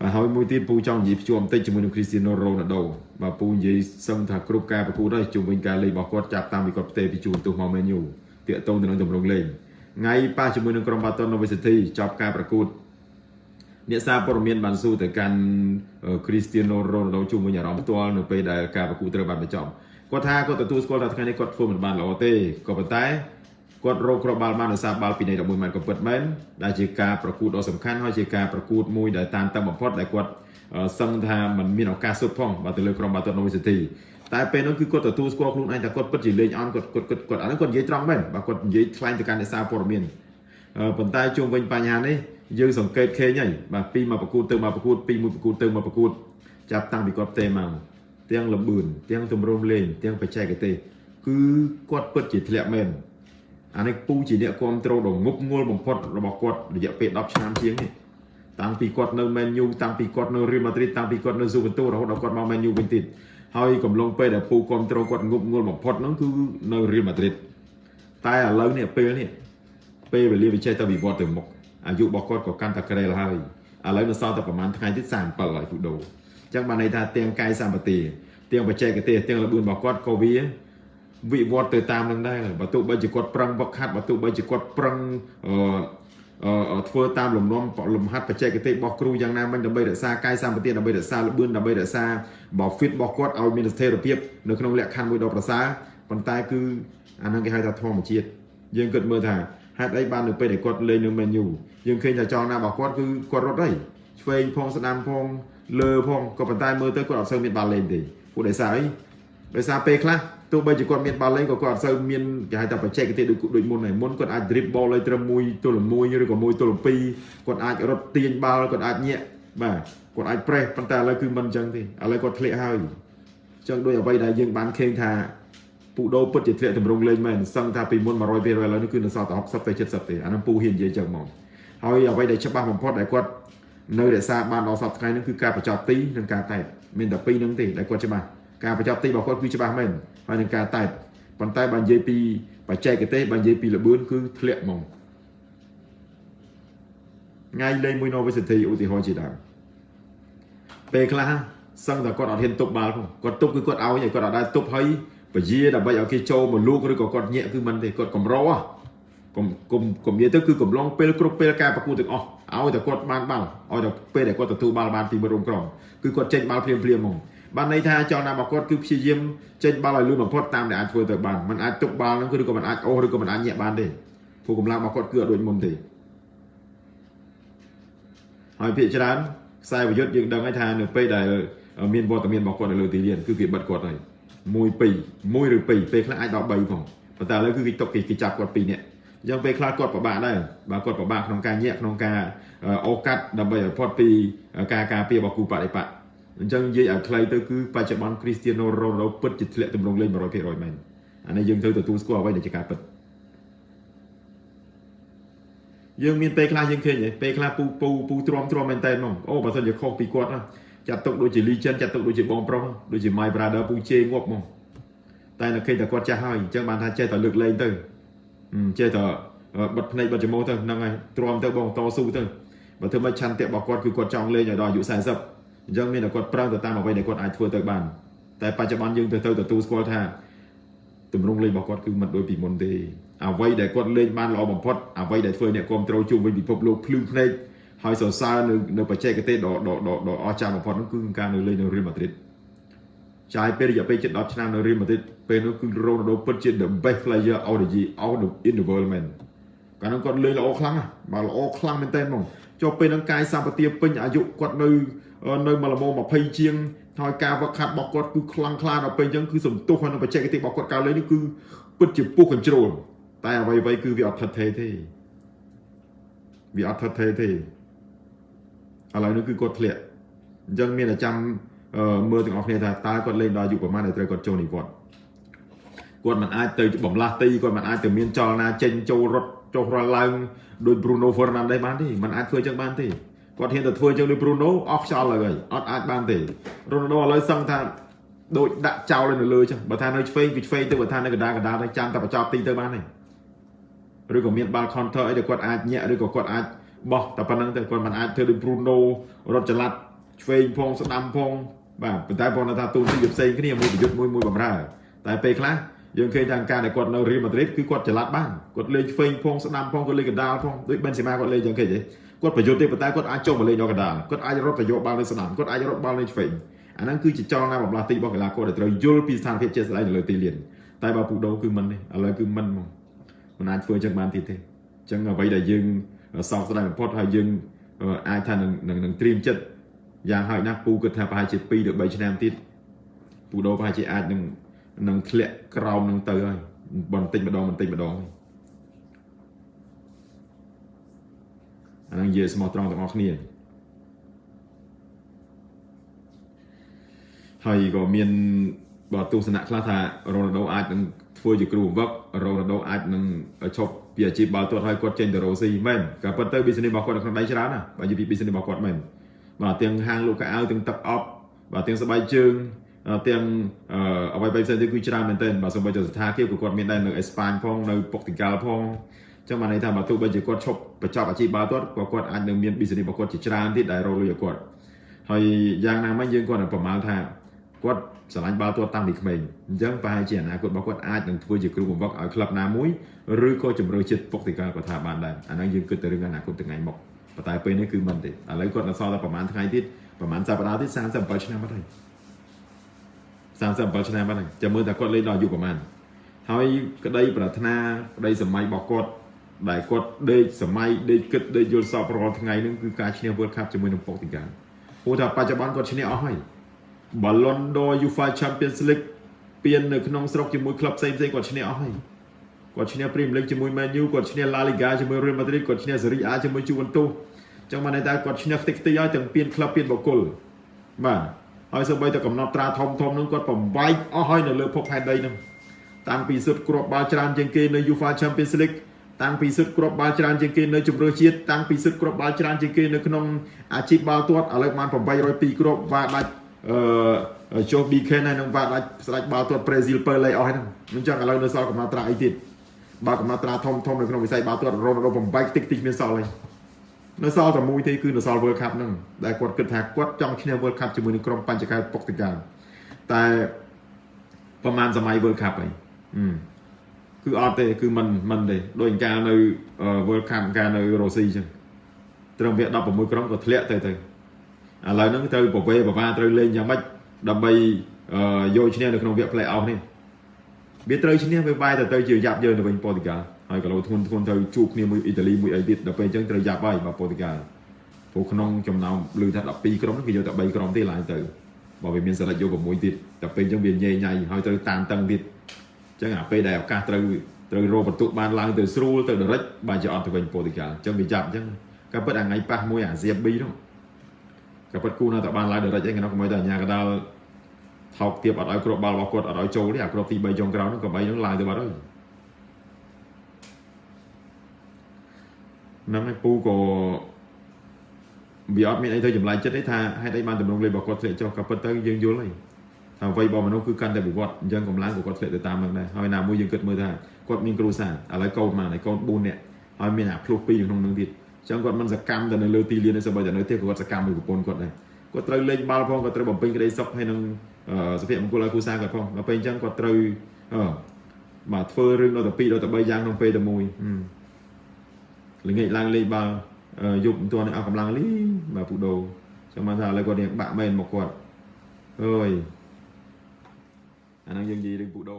បាទហើយមួយទៀតពូចង់និយាយភ្ជាប់បន្តិចជាមួយនឹង Cristiano Ronaldo បាទពូនិយាយសឹងថាគ្រប់ការប្រកួតហើយជុំវិញការលេងរបស់គាត់ចាប់តាំងពីគាត់ផ្ទេរពីជួនទោសមក Man U តាកតងទៅនឹងទម្រង់លេងថ្ងៃប៉ះជាមួយនឹងក្រុម Barton University ចប់ការប្រកួតអ្នកសារព័ត៌មានបានសួរទៅកាន់ Cristiano Ronaldo ជុំវិញអារម្មណ៍ផ្ទាល់នៅពេលដែលការប្រកួតត្រូវបានបញ្ចប់គាត់ថាគាត់ទទួលស្គាល់ថាថ្ងៃនេះគាត់ធ្វើមិនបានល្អទេក៏ប៉ុន្តែ គាត់រកគ្រាប់បាល់បានដោយសារបាល់ពីនៃ11ម៉ែត្រក៏ពិតមែនដែលជាការប្រកួតដ៏សំខាន់ហើយជាការប្រកួតមួយដែលតាមតឹងបំផុតដែលគាត់សឹងថាมันមានឱកាសសុទ្ធផងបើទៅលើក្រុមបាល់ទាត់ University តែពេលនោះគឺគាត់ទទួលស្គាល់ខ្លួនឯងថាគាត់ពិតជាលេងអន់គាត់គាត់គាត់គាត់អានោះគាត់និយាយត្រង់មែនបើគាត់និយាយថ្លែងទៅកាន់អ្នកសារព័ត៌មានប៉ុន្តែជុំវិញបញ្ហានេះយើងសង្កេតឃើញហើយបាទពីមកប្រកួតទៅមកប្រកួតពីមួយប្រកួតទៅមកប្រកួតចាប់តាំងពីគាត់ផ្ទេមកទាំងលំបឿនទាំងទម្រង់លេងទាំងបច្ចេកទេសគឺគាត់ពិតជាធ្លាក់មែន អានេះពូជាអ្នកគ្រប់គ្រងដ៏ងប់ងល់បំផុតរបស់គាត់រយៈពេល10ឆ្នាំជាងនេះតាំងពីគាត់នៅ Man U តាំងពីគាត់នៅ Real Madrid តាំងពីគាត់នៅ Juventus រហូតដល់គាត់មក Man U វិញទៀតហើយកំឡុងពេលដែលពូគ្រប់គ្រងគាត់ងប់ងល់បំផុតហ្នឹងគឺនៅ Real Madrid តែឥឡូវនេះពេលនេះពេលវេលាវាចេះតែវិវត្តទៅមុខអាយុរបស់គាត់ក៏កាន់តែក្រែលហើយឥឡូវនៅសល់តែប្រហែលថ្ងៃទៀត37ហើយពូដូអញ្ចឹងបានន័យថាទាំងកាយសម្បទាទាំងបច្ចេកទេសទាំងល្បឿនរបស់គាត់ក៏វា វិវត្តទៅតាមនឹងដែរបើទោះបីជាគាត់ប្រឹងវឹកហាត់បើទោះបីជាគាត់ប្រឹងអឺធ្វើតាមលំនាំលំហាត់បច្ចេកទេសរបស់គ្រូយ៉ាងណាមិញដើម្បីរក្សាកាយសម្បទាដើម្បីរក្សាល្បឿនដើម្បីរក្សាបើ fit របស់គាត់ឲ្យមានស្ថិរភាពនៅក្នុងលក្ខខណ្ឌមួយដ៏ប្រសើរប៉ុន្តែគឺអានឹងគេហៅថាធម្មជាតិយើងគិតមើលថាហេតុអីបាននៅពេលដែលគាត់លេងនៅ Man U យើងឃើញថាចលនារបស់គាត់គឺគាត់រត់ហើយឆ្វេងផងស្ដាំផងលើផងក៏ប៉ុន្តែមើលទៅគាត់អត់សូវមានបាល់លេងទេពួកដោយសារអីដោយសារពេលខ្លះ ទោះបីជាគាត់មានបាល់លេងក៏គាត់អត់សូវមានគេហៅថាបច្ចេកទេសដូចដូចមុនហើយមុនគាត់អាច dribble ឲ្យត្រឹមមួយទល់មួយឬក៏មួយទល់ពីរគាត់អាចរត់ទាញបាល់គាត់អាចញាក់បាទគាត់អាច press ប៉ុន្តែឥឡូវគឺមិនអញ្ចឹងទេឥឡូវគាត់ធ្លាក់ហើយអញ្ចឹងដូចអ្វីដែលយើងបានឃើញថាពូដូពិតជាធ្លាក់តម្រង់លេងមែនសឹងថាពីមុន100%ឥឡូវនេះគឺនៅសល់តែ60ទៅ70ទេអានឹងពូហ៊ាននិយាយចឹងហ្មងហើយអ្វីដែលច្បាស់បំផុតដែលគាត់នៅរក្សាបានដល់សប្តាហ៍ថ្ងៃនេះគឺការបញ្ចប់ទីនិងការតែមានតែពីរនឹងទេដែលគាត់ច្បាស់ ការបញ្ចប់ទីរបស់គាត់គឺច្បាស់មែនហើយនឹងការតែប៉ុន្តែបើនិយាយពីបច្ចេកទេសបើនិយាយពីល្បឿនគឺធ្លាក់ហ្មងថ្ងៃលេងមួយ University ឧទាហរណ៍ជាដើមពេលខ្លះសឹងតែគាត់អត់ហ៊ានទប់បាល់ផងគាត់ទប់គឺគាត់ឲ្យគាត់អត់ដែរទប់ហើយពជាដើម្បីឲ្យគេចូលមកលូកឬក៏គាត់ញាក់គឺមិនទេគាត់កម្រោកុំកុំកុំនិយាយទៅគឺកំឡុងពេលគ្រប់ពេលការប្រកួតទាំងអស់ឲ្យតែគាត់បានបាល់ឲ្យតែពេលដែលគាត់ទទួលបាល់បានពីមួយរំក្រុមគឺគាត់ចេញបាល់ភ្លាមភ្លាមហ្មង បានន័យថាចង់ណារបស់គាត់គឺព្យាយាមចេញបាល់ឲ្យលឿនបំផុតតាមដែលអាចធ្វើទៅបានมันអាចទុកបាល់ហ្នឹងគឺឬក៏มันអាចអូសឬក៏มันអាចញាក់បានទេព្រោះកម្លាំងរបស់គាត់គឺអត់ដូចមុនទេហើយភាគច្រើនខ្សែប្រយុទ្ធយើងដឹងហើយថានៅពេលដែលមានវត្តមានរបស់គាត់នៅលើទីលានគឺគេបិទគាត់ហើយ1 2 1ឬ2ពេលខ្លះអាចដល់3ផងប៉ុន្តែឥឡូវគឺគេຕົកគេចាប់គាត់2នាក់អញ្ចឹងពេលខ្លះគាត់ពិបាកដែរបើគាត់ពិបាកក្នុងការញាក់ក្នុងការអូកាត់ដើម្បីឲ្យផុតពីការការពាររបស់គូបដិបត្តិ អញ្ចឹងនិយាយឲ្យខ្លីទៅគឺបច្ចុប្បន្ន Cristiano Ronaldo ពិតជាធ្លាក់ទម្រង់លេង100%មែនអានេះយើងត្រូវទទួលស្គាល់អ្វីដែលជាការពិតយើងមានពេលខ្លះយើងឃើញពេលខ្លះពូពូពូទ្រាំទ្រាំមែនតើហ្មងអូបើសិនជាខុសពីគាត់ចាត់ទុកដូចជា legend ចាត់ទុកដូចជាបងប្រុសដូចជា my brother ពូជេងាប់ហ្មងតែនៅឃើញតែគាត់ចាស់ហើយអញ្ចឹងបានថាចេះតែលើកលែងទៅចេះតែបិទភ្នែកបិទច្រមុះទៅហ្នឹងហើយទ្រាំទៅបងតស៊ូទៅបើធ្វើមិនឆន្ទៈរបស់គាត់គឺគាត់ចង់លេងឲ្យដល់អាយុ40 អញ្ចឹងមានតែគាត់ប្រឹងទៅតាមអ្វីដែលគាត់អាចធ្វើទៅបានតែបច្ចុប្បន្នយើងទៅទៅទទួលស្គាល់ថាទម្រង់លេងរបស់គាត់គឺមិនដូចពីមុនទេអ្វីដែលគាត់លេងបានល្អបំផុតអ្វីដែលធ្វើអ្នកគ្រប់គ្រងជុំវិញពិភពលោកភ្លឺភ្នែកហើយសរសើរនៅនៅបច្ចេកទេសដ៏ដ៏ដ៏អស្ចារ្យបំផុតនោះគឺការនៅលេងនៅ Real Madrid ចាយពេលរយៈពេលជិត10ឆ្នាំនៅ Real Madrid ពេលនោះគឺ Ronaldo ពិតជា the best player out of the out of in the world man កាលនោះគាត់លេងល្អខ្លាំងណាស់បាទល្អខ្លាំងមែនតើហ្មង ចុះពេលហ្នឹងកាយសម្បទាពេញអាយុគាត់នៅនៅមកល្មម20ជាងហើយការវឹកហាត់របស់គាត់គឺខ្លាំងក្លាដល់ពេលអញ្ចឹងគឺសំទុះហើយនៅបច្ចេកទេសរបស់គាត់កើតលេងនេះគឺពិតជាពុះ control តែអ្វីអ្វីគឺវាអត់ថិតថេរទេវាអត់ថិតថេរទេឥឡូវនេះគឺគាត់ធ្លាក់អញ្ចឹងមានតែចាំមើលទាំងអស់គ្នាថាតើគាត់លេងដល់អាយុប្រហែលដែលត្រូវគាត់ចូលនិវត្តន៍គាត់មិនអាចទៅបំលាស់ទីគាត់មិនអាចទៅមានចលនាចេញចូលរត់ចុះរលឡើងដោយ Bruno Fernandes បានទេมันអាចធ្វើចឹងបានទេគាត់ហ៊ានទៅធ្វើចឹងដូច Bruno អស់ខ្យល់ហើយអត់អាចបានទេ Ronaldo ឥឡូវសឹងថាដូចដាក់ចោលនៅលើចឹងបើថានៅឆ្វេងគឺឆ្វេងទៅបើថានៅកណ្ដាលកណ្ដាលទៅចាំតែបញ្ចប់ទីទៅបានទេឬក៏មានបាល់ counter អីដែលគាត់អាចញាក់ឬក៏គាត់អាចបោះតែប៉ុណ្្នឹងទៅគាត់មិនអាចធ្វើដូច Bruno រត់ចល័តឆ្វេងផងស្ដាំផងបាទប៉ុន្តែបងថាទូនទីវាផ្សេងគ្នាមួយប្រយុទ្ធមួយមួយបំរើតែពេលខ្លះ យើងឃើញថាការដែលគាត់នៅរៀលម៉ាឌ្រីតគឺគាត់ចល័តបានគាត់លេងឆ្វេងផងស្ដាំផងគាត់លេងកណ្ដាលផងដូចបេនសេម៉ាគាត់លេងចឹងឃើញទេគាត់ប្រយុទ្ធទេប៉ុន្តែគាត់អាចចុះមកលេងដល់កណ្ដាលគាត់អាចរត់ទៅយកបាល់នៅស្ដាំគាត់អាចរត់បាល់នៅឆ្វេងអាហ្នឹងគឺជាចលនាបំលាស់ទីរបស់កីឡាករដែលត្រូវយល់ពីស្ថានភាពជាក់ស្ដែងនៅលើទីលានតែបើពូដូគឺមិនទេឥឡូវគឺមិនហ្មងមិនអាចធ្វើចឹងបានទៀតទេអញ្ចឹងអ្វីដែលយើងសោកស្ដាយបំផុតហើយយើងអាចថានឹងនឹងត្រៀមចិត្តយ៉ាងហោចណាស់ពូគិតថាប្រហែលជា2ទៅ3ឆ្នាំទៀតពូដូប្រហែលជាអាចនឹង នឹងធ្លាក់ក្រោមនឹងទៅហើយបន្តិចម្ដងបន្តិចម្ដងអានឹងនិយាយស្មោះត្រង់ទាំងអស់គ្នាហើយក៏មានបើទស្សនៈខ្លះថារ៉ូណាល់ដូអាចនឹងធ្វើជាគ្រូបង្វឹករ៉ូណាល់ដូអាចនឹងឈប់ពីអាជីពបាល់ទាត់ហើយគាត់ចេញទៅរ៉ូស៊ីមែនក៏ប៉ុន្តែ business របស់គាត់នៅក្នុងដៃច្រើនណាបើនិយាយពី business របស់គាត់មែនបាទទាំងហាងលក់កៅអៅទាំងទឹកអប់បាទទាំងស្បែកជើង ទាំងអ្វីផ្សេងទៀតគឺច្រើនមែនទែនបាទសូម្បីតែស្ថានភាពក៏គាត់មានដែរនៅអេស្ប៉ាញផងនៅពុកទីកាល់ផងចឹងបានន័យថាបើទោះបីជាគាត់ឈប់បញ្ចប់អាជីពបាល់ទាត់ក៏គាត់អាចនឹងមាន business របស់គាត់ជាច្រើនទៀតដែលរកលុយឲ្យគាត់ហើយយ៉ាងណាមិញយើងគាត់ប្រមាណថាគាត់ស្រឡាញ់បាល់ទាត់តាំងពីក្មេងអញ្ចឹងប្រហែលជាអនាគតរបស់គាត់អាចនឹងធ្វើជាគ្រូបង្វឹកឲ្យក្លឹបណាមួយឬក៏ជំរឿចិត្តពុកទីកាល់ក៏ថាបានដែរអាហ្នឹងយើងគិតទៅរឿងអនាគតថ្ងៃមុខប៉ុន្តែពេលនេះគឺមិនទេឥឡូវគាត់នៅសល់តែប្រហែលថ្ងៃទៀតប្រហែលសប្តាហ៍ទៀត37ឆ្នាំបាត់ហើយ 37ឆ្នាំបាត់ហើយចាំមើលថាគាត់លេងដល់អាយុប្រហែលហើយក្តីប្រាថ្នាក្តីសម័យរបស់គាត់ដែលគាត់ដេកសម័យដេកគិតដេកយល់សពរាល់ថ្ងៃហ្នឹងគឺការឈ្នះ World Cup ជាមួយនឹងប៉ុកទីកាល់ព្រោះថាបច្ចុប្បន្នគាត់ឈ្នះអស់ហើយ Ballon d'Or UEFA Champions League ពាននៅក្នុងស្រុកជាមួយក្លឹបផ្សេងផ្សេងគាត់ឈ្នះអស់ហើយគាត់ឈ្នះ Premier League ជាមួយ Man U គាត់ឈ្នះ La Liga ជាមួយ Real Madrid គាត់ឈ្នះ Serie A ជាមួយ Juventus ចឹងបានន័យថាគាត់ឈ្នះខ្ទេចខ្ទីហើយទាំងពានក្លឹបពានបុគ្គលបាទ ហើយសូម្បីតែកំណត់ត្រាធំធំនឹងគាត់បំបែកអស់ហើយនៅលើភពផែនដីនឹងតាំងពីសុទ្ធគ្រាប់បាល់ច្រើនជាងគេនៅ UEFA Champions League តាំងពីសុទ្ធគ្រាប់បាល់ច្រើនជាងគេនៅជម្រើសជាតិតាំងពីសុទ្ធគ្រាប់បាល់ច្រើនជាងគេនៅក្នុងអាជីពបាល់ទាត់ឥឡូវបាន802គ្រាប់វ៉ាដាច់អឺចុះ BK ហើយនឹងវ៉ាដាច់ស្ដេចបាល់ទាត់ប្រេស៊ីលពើលេអស់ហើយហ្នឹងអញ្ចឹងឥឡូវនៅសល់កំណត់ត្រាអីទៀតបើកំណត់ត្រាធំធំនៅក្នុងវិស័យបាល់ទាត់រ៉ូណាល់ដូបំបែកតិចតិចមានសល់ហើយ នៅសល់តែមួយទេគឺនៅសល់ World Cup ហ្នឹងដែលគាត់គិតថាគាត់ចង់ឈ្នះ World Cup ជាមួយនឹងក្រុមបញ្ចកែពុកតកាលតែប្រហែលសម័យ World Cup ហើយគឺអត់ទេគឺមិនមិនទេដូចកាលនៅ World Cup កាលនៅរុស្ស៊ីអញ្ចឹងត្រឹមវា16ក្រុមក៏ធ្លាក់ទៅទៅឥឡូវហ្នឹងត្រូវប្រវេប្រវាត្រូវលេងយ៉ាងម៉េចដើម្បីយកឈ្នះនៅក្នុងវគ្គ play off នេះវាត្រូវឈ្នះវាបាយទៅទៅជាយ៉ាប់យើងទៅវិញប៉ូទុយហ្គាល់ ហើយក៏លោធ្ងន់ធ្ងន់ទៅជួបគ្នាមួយអ៊ីតាលីមួយអីទៀតដល់ពេលអញ្ចឹងត្រូវយ៉ាប់ហើយបើប៉ូទុយហ្គាល់ព្រោះក្នុងចំណោមឮថា12ក្រុមគេយកតែ3ក្រុមទេឡើងទៅបើវាមានសិលិចយក6ទៀតដល់ពេលអញ្ចឹងវាញ៉ៃញ៉ៃហើយត្រូវតាមតឹងទៀតអញ្ចឹងអាពេលដែលឱកាសត្រូវត្រូវរកបន្ទុកបានឡើងទៅស្រួលទៅដរិចបើជាអត់ទៅវិញប៉ូទុយហ្គាល់អញ្ចឹងវាចាប់អញ្ចឹងក៏ពិតអាថ្ងៃប៉ះមួយអាស៊ាប៊ីនោះក៏ពិតគូនៅតែបានឡើងដរិចឯងក្នុងកុំឲ្យតែអាញាកដាលថោកទៀបអត់ឲ្យគ្រាប់បាល់របស់គាត់អត់ឲ្យចូលទេអាគ្រាប់ទី3ចុងក្រោយនោះក៏បីនឹងឡើងទៅបាត់ហើយ ហ្នឹងឯងពូក៏វាអត់មានអីទៅចម្លែកចិត្តទេថាហេតុអីបានតម្រង់លេខរបស់គាត់ធ្លាក់ចុះក៏ពិតទៅយើងយល់ហើយថាអ្វីរបស់មនុស្សគឺកាន់តែវិវត្តអញ្ចឹងកម្លាំង của គាត់ធ្លាក់ទៅតាមនឹងដែរហើយណាមួយយើងគិតមើលថាគាត់មានគ្រួសារឥឡូវកូនមកហើយកូន4នាក់ហើយមានអាភ្លុះ2នៅក្នុងនឹងទៀតអញ្ចឹងគាត់មិនសកម្មទៅនៅលើទីលានទេសូម្បីតែនៅទៀតគាត់សកម្មមួយប្រពន្ធគាត់ដែរគាត់ត្រូវលេងបាល់ផងគាត់ត្រូវបំពេញក្តីសុខហើយនឹងសុភមង្គលឲ្យគ្រួសារគាត់ផងដល់ពេលអញ្ចឹងគាត់ត្រូវអឺបាទធ្វើរឿងដល់ទៅ2ដល់ទៅ3យ៉ាងក្នុងពេលតែមួយ ល្ងាចឡើងលេងបាល់យប់មិនទាន់អស់កម្លាំងលីបាទពូដូចាំបានថាឥឡូវគាត់រៀងបាក់មែនមកគាត់អើយអាហ្នឹងយើងនិយាយរឿងពូដូ